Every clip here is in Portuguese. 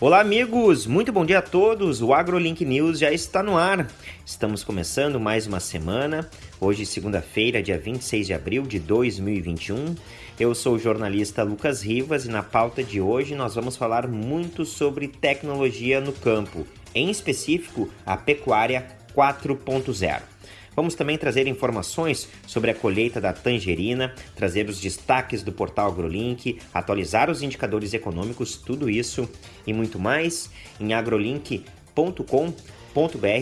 Olá, amigos! Muito bom dia a todos! O AgroLink News já está no ar. Estamos começando mais uma semana. Hoje, segunda-feira, dia 26 de abril de 2021. Eu sou o jornalista Lucas Rivas e na pauta de hoje nós vamos falar muito sobre tecnologia no campo, em específico a pecuária 4.0. Vamos também trazer informações sobre a colheita da tangerina, trazer os destaques do portal AgroLink, atualizar os indicadores econômicos, tudo isso e muito mais em agrolink.com.br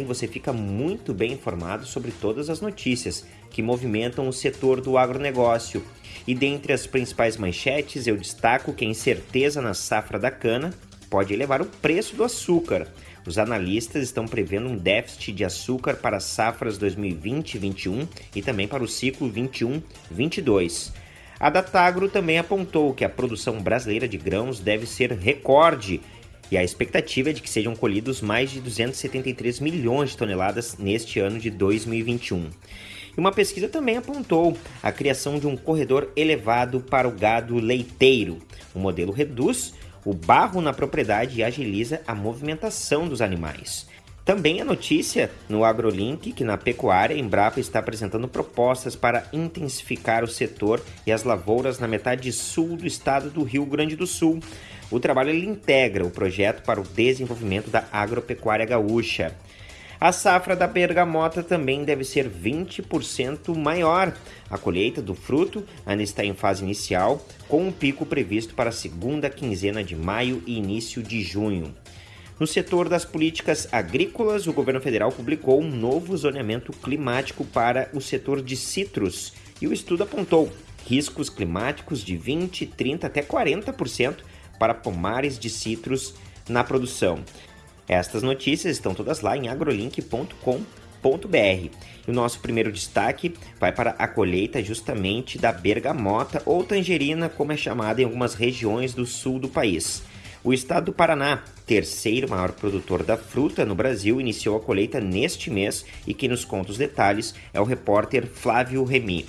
você fica muito bem informado sobre todas as notícias que movimentam o setor do agronegócio. E dentre as principais manchetes, eu destaco que a incerteza na safra da cana pode elevar o preço do açúcar. Os analistas estão prevendo um déficit de açúcar para as safras 2020-21 e também para o ciclo 21-22. A Datagro também apontou que a produção brasileira de grãos deve ser recorde e a expectativa é de que sejam colhidos mais de 273 milhões de toneladas neste ano de 2021. E uma pesquisa também apontou a criação de um corredor elevado para o gado leiteiro. O modelo reduz o barro na propriedade agiliza a movimentação dos animais. Também a notícia no AgroLink que na pecuária Embrapa está apresentando propostas para intensificar o setor e as lavouras na metade sul do estado do Rio Grande do Sul. O trabalho integra o projeto para o desenvolvimento da agropecuária gaúcha. A safra da bergamota também deve ser 20% maior. A colheita do fruto ainda está em fase inicial, com um pico previsto para a segunda quinzena de maio e início de junho. No setor das políticas agrícolas, o governo federal publicou um novo zoneamento climático para o setor de citros e o estudo apontou riscos climáticos de 20, 30 até 40% para pomares de citros na produção. Estas notícias estão todas lá em agrolink.com.br. E o nosso primeiro destaque vai para a colheita justamente da bergamota ou tangerina, como é chamada em algumas regiões do sul do país. O estado do Paraná, terceiro maior produtor da fruta no Brasil, iniciou a colheita neste mês e quem nos conta os detalhes é o repórter Flávio Remy.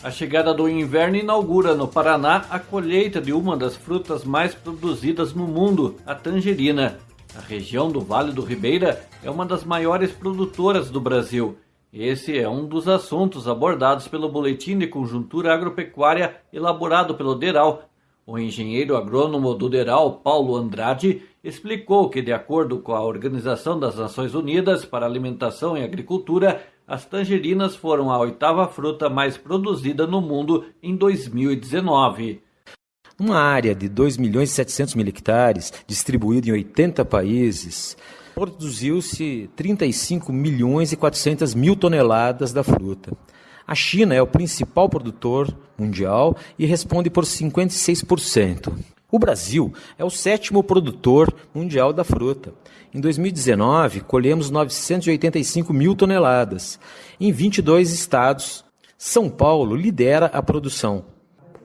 A chegada do inverno inaugura no Paraná a colheita de uma das frutas mais produzidas no mundo, a tangerina. A região do Vale do Ribeira é uma das maiores produtoras do Brasil. Esse é um dos assuntos abordados pelo Boletim de Conjuntura Agropecuária elaborado pelo DERAL. O engenheiro agrônomo do DERAL, Paulo Andrade, explicou que, de acordo com a Organização das Nações Unidas para Alimentação e Agricultura, as tangerinas foram a oitava fruta mais produzida no mundo em 2019. Uma área de 2 milhões e 700 mil hectares, distribuída em 80 países, produziu-se 35 milhões e 400 mil toneladas da fruta. A China é o principal produtor mundial e responde por 56%. O Brasil é o sétimo produtor mundial da fruta. Em 2019, colhemos 985 mil toneladas em 22 estados. São Paulo lidera a produção.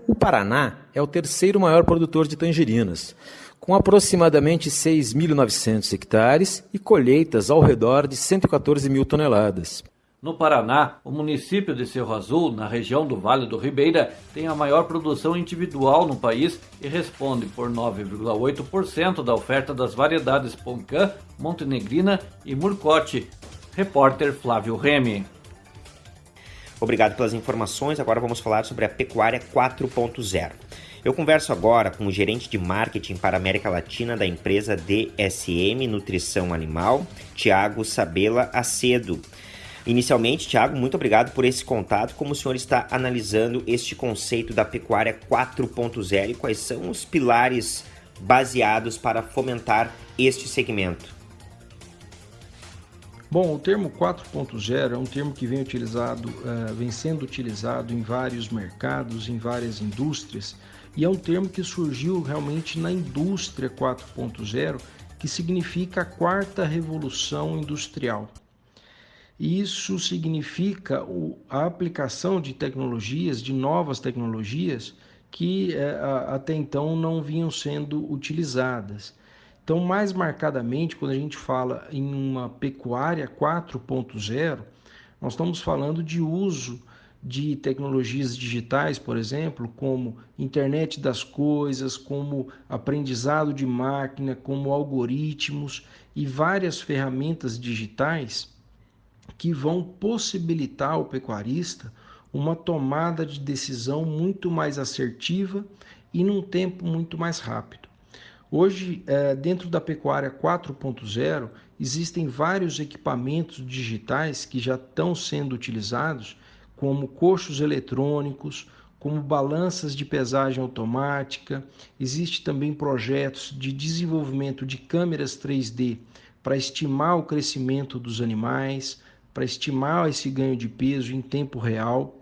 O Paraná é o terceiro maior produtor de tangerinas, com aproximadamente 6.900 hectares e colheitas ao redor de 114 mil toneladas. No Paraná, o município de Cerro Azul, na região do Vale do Ribeira, tem a maior produção individual no país e responde por 9,8% da oferta das variedades Poncã, Montenegrina e Murcote. Repórter Flávio Remy. Obrigado pelas informações. Agora vamos falar sobre a pecuária 4.0. Eu converso agora com o gerente de marketing para a América Latina da empresa DSM Nutrição Animal, Tiago Sabela Acedo. Inicialmente, Tiago, muito obrigado por esse contato. Como o senhor está analisando este conceito da pecuária 4.0 e quais são os pilares baseados para fomentar este segmento? Bom, o termo 4.0 é um termo que vem utilizado, uh, vem sendo utilizado em vários mercados, em várias indústrias, e é um termo que surgiu realmente na indústria 4.0, que significa a quarta revolução industrial. Isso significa a aplicação de tecnologias, de novas tecnologias que é, até então não vinham sendo utilizadas. Então, mais marcadamente, quando a gente fala em uma pecuária 4.0, nós estamos falando de uso de tecnologias digitais, por exemplo, como internet das coisas, como aprendizado de máquina, como algoritmos e várias ferramentas digitais que vão possibilitar ao pecuarista uma tomada de decisão muito mais assertiva e num tempo muito mais rápido. Hoje, é, dentro da pecuária 4.0, existem vários equipamentos digitais que já estão sendo utilizados como coxos eletrônicos, como balanças de pesagem automática. Existe também projetos de desenvolvimento de câmeras 3D para estimar o crescimento dos animais, para estimar esse ganho de peso em tempo real.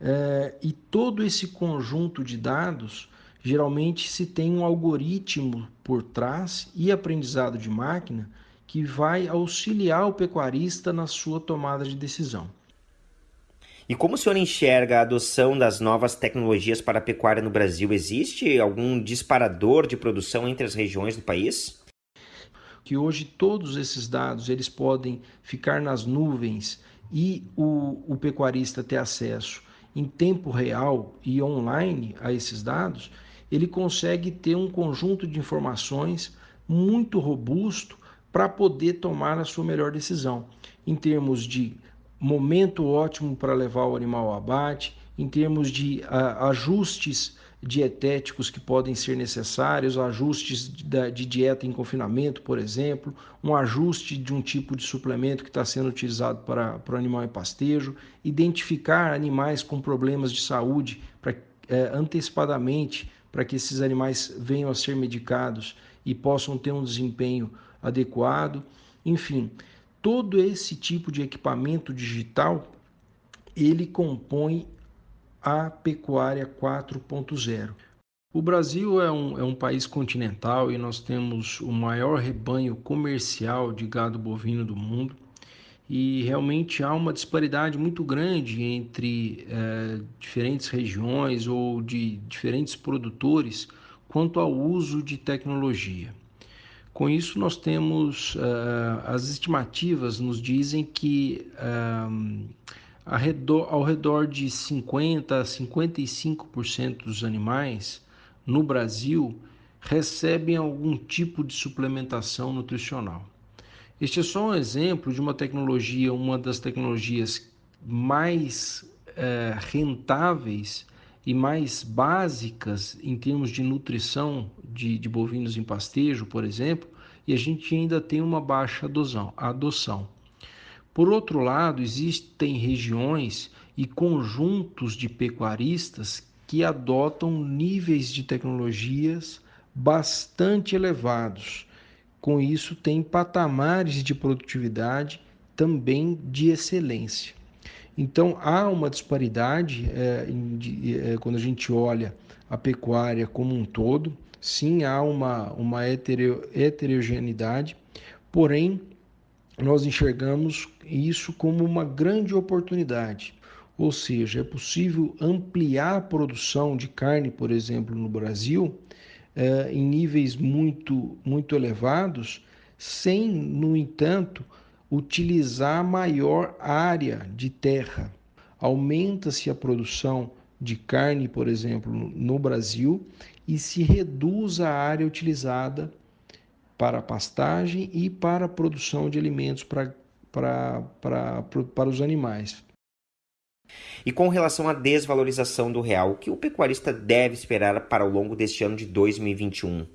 É, e todo esse conjunto de dados, geralmente se tem um algoritmo por trás e aprendizado de máquina que vai auxiliar o pecuarista na sua tomada de decisão. E como o senhor enxerga a adoção das novas tecnologias para a pecuária no Brasil? Existe algum disparador de produção entre as regiões do país? Que hoje todos esses dados eles podem ficar nas nuvens e o, o pecuarista ter acesso em tempo real e online a esses dados, ele consegue ter um conjunto de informações muito robusto para poder tomar a sua melhor decisão. Em termos de momento ótimo para levar o animal ao abate, em termos de uh, ajustes dietéticos que podem ser necessários, ajustes de, dieta em confinamento, por exemplo, um ajuste de um tipo de suplemento que está sendo utilizado para, para o animal em pastejo, identificar animais com problemas de saúde para, eh, antecipadamente para que esses animais venham a ser medicados e possam ter um desempenho adequado. Enfim, todo esse tipo de equipamento digital ele compõe a pecuária 4.0. O Brasil é um, é um país continental e nós temos o maior rebanho comercial de gado bovino do mundo e realmente há uma disparidade muito grande entre é, diferentes regiões ou de diferentes produtores quanto ao uso de tecnologia. Com isso, nós temos uh, as estimativas nos dizem que redor, ao redor de 50 a 55% dos animais no Brasil recebem algum tipo de suplementação nutricional. Este é só um exemplo de uma tecnologia, uma das tecnologias mais uh, rentáveis e mais básicas em termos de nutrição de, de bovinos em pastejo, por exemplo, e a gente ainda tem uma baixa adoção. Por outro lado, existem regiões e conjuntos de pecuaristas que adotam níveis de tecnologias bastante elevados. Com isso, tem patamares de produtividade também de excelência. Então há uma disparidade é, de, é, quando a gente olha a pecuária como um todo. Sim, há uma, uma heterogeneidade, porém nós enxergamos isso como uma grande oportunidade. Ou seja, é possível ampliar a produção de carne, por exemplo, no Brasil, é, em níveis muito, muito elevados, sem, no entanto, utilizar maior área de terra. Aumenta-se a produção de carne, por exemplo, no Brasil e se reduz a área utilizada para a pastagem e para a produção de alimentos para, para, para, para os animais. E com relação à desvalorização do real, o que o pecuarista deve esperar para o longo deste ano de 2021? O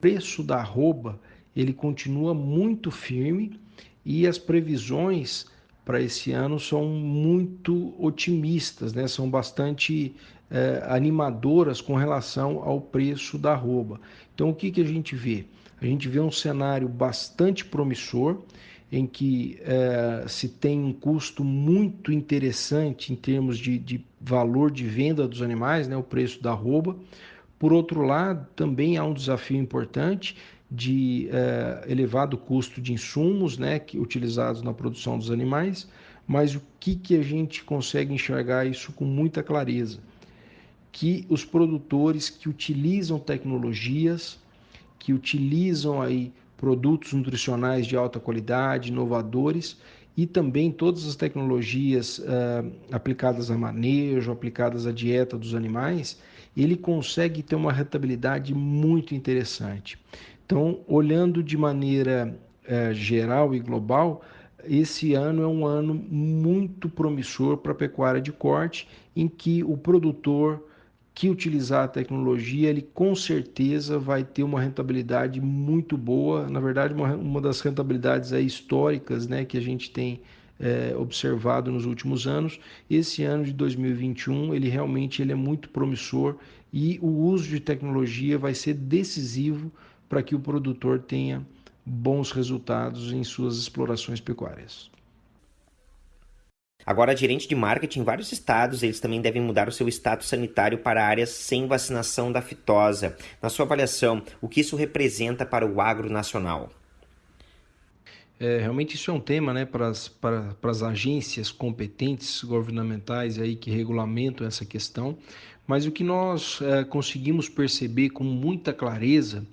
preço da arroba ele continua muito firme e as previsões para esse ano são muito otimistas, né? são bastante é, animadoras com relação ao preço da arroba. Então, o que, que a gente vê? A gente vê um cenário bastante promissor, em que é, se tem um custo muito interessante em termos de, de valor de venda dos animais, né? o preço da arroba. Por outro lado, também há um desafio importante de é, elevado custo de insumos né, que, utilizados na produção dos animais, mas o que, que a gente consegue enxergar isso com muita clareza? Que os produtores que utilizam tecnologias, que utilizam aí produtos nutricionais de alta qualidade, inovadores, e também todas as tecnologias uh, aplicadas a manejo, aplicadas à dieta dos animais, ele consegue ter uma rentabilidade muito interessante. Então, olhando de maneira uh, geral e global, esse ano é um ano muito promissor para a pecuária de corte, em que o produtor que utilizar a tecnologia, ele com certeza vai ter uma rentabilidade muito boa. Na verdade, uma, uma das rentabilidades aí históricas né, que a gente tem é, observado nos últimos anos. Esse ano de 2021, ele realmente ele é muito promissor e o uso de tecnologia vai ser decisivo para que o produtor tenha bons resultados em suas explorações pecuárias. Agora, gerente de marketing em vários estados, eles também devem mudar o seu status sanitário para áreas sem vacinação da fitosa. Na sua avaliação, o que isso representa para o agro nacional? É, realmente isso é um tema né, para, as, para, para as agências competentes governamentais aí que regulamentam essa questão, mas o que nós é, conseguimos perceber com muita clareza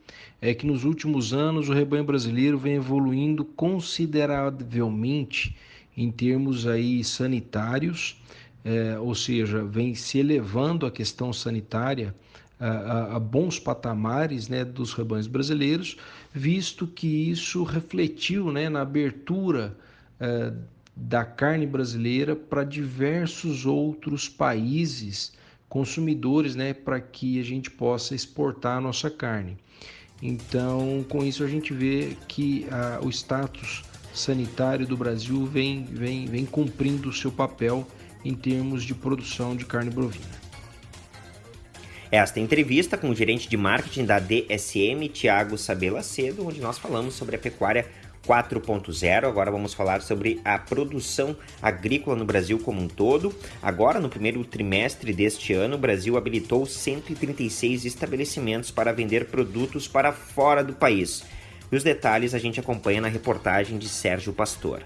é que nos últimos anos o rebanho brasileiro vem evoluindo consideravelmente em termos aí sanitários, é, ou seja, vem se elevando a questão sanitária a, a, a bons patamares né, dos rebanhos brasileiros, visto que isso refletiu né, na abertura é, da carne brasileira para diversos outros países consumidores, né, para que a gente possa exportar a nossa carne. Então, com isso a gente vê que a, o status sanitário do Brasil vem, vem, vem cumprindo o seu papel em termos de produção de carne bovina. Esta entrevista com o gerente de marketing da DSM, Tiago Sabela Cedo, onde nós falamos sobre a pecuária 4.0. Agora vamos falar sobre a produção agrícola no Brasil como um todo. Agora, no primeiro trimestre deste ano, o Brasil habilitou 136 estabelecimentos para vender produtos para fora do país. E os detalhes a gente acompanha na reportagem de Sérgio Pastor.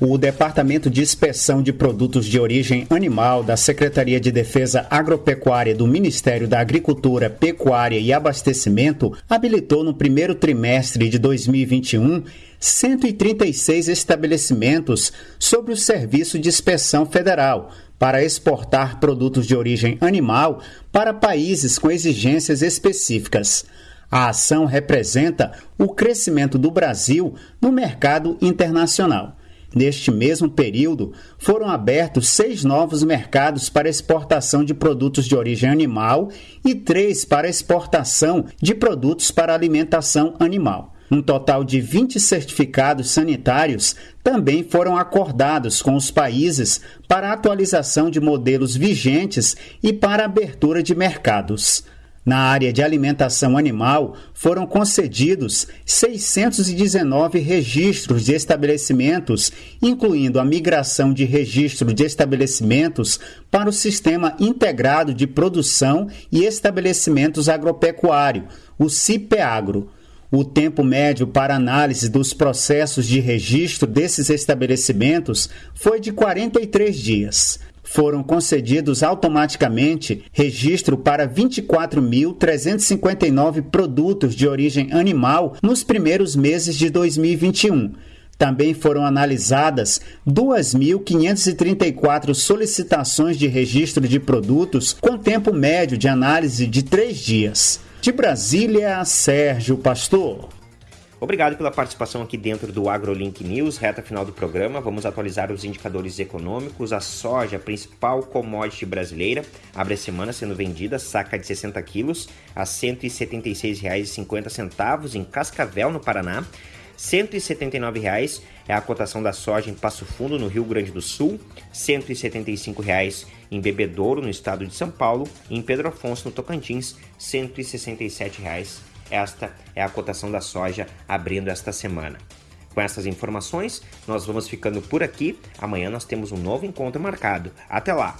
O Departamento de Inspeção de Produtos de Origem Animal da Secretaria de Defesa Agropecuária do Ministério da Agricultura, Pecuária e Abastecimento habilitou no primeiro trimestre de 2021 136 estabelecimentos sobre o Serviço de Inspeção Federal para exportar produtos de origem animal para países com exigências específicas. A ação representa o crescimento do Brasil no mercado internacional. Neste mesmo período, foram abertos seis novos mercados para exportação de produtos de origem animal e três para exportação de produtos para alimentação animal. Um total de 20 certificados sanitários também foram acordados com os países para atualização de modelos vigentes e para abertura de mercados. Na área de alimentação animal, foram concedidos 619 registros de estabelecimentos, incluindo a migração de registro de estabelecimentos para o Sistema Integrado de Produção e Estabelecimentos Agropecuário, o CIPEAGRO. O tempo médio para análise dos processos de registro desses estabelecimentos foi de 43 dias foram concedidos automaticamente registro para 24.359 produtos de origem animal nos primeiros meses de 2021. Também foram analisadas 2.534 solicitações de registro de produtos com tempo médio de análise de três dias. De Brasília, Sérgio Pastor. Obrigado pela participação aqui dentro do AgroLink News, reta final do programa. Vamos atualizar os indicadores econômicos. A soja, principal commodity brasileira, abre a semana sendo vendida, saca de 60 quilos, a R$ 176,50 em Cascavel, no Paraná. R$ 179,00 é a cotação da soja em Passo Fundo, no Rio Grande do Sul, R$ 175,00 em Bebedouro, no estado de São Paulo, e em Pedro Afonso, no Tocantins, R$ 167,00 esta é a cotação da soja abrindo esta semana. Com essas informações, nós vamos ficando por aqui. Amanhã nós temos um novo encontro marcado. Até lá!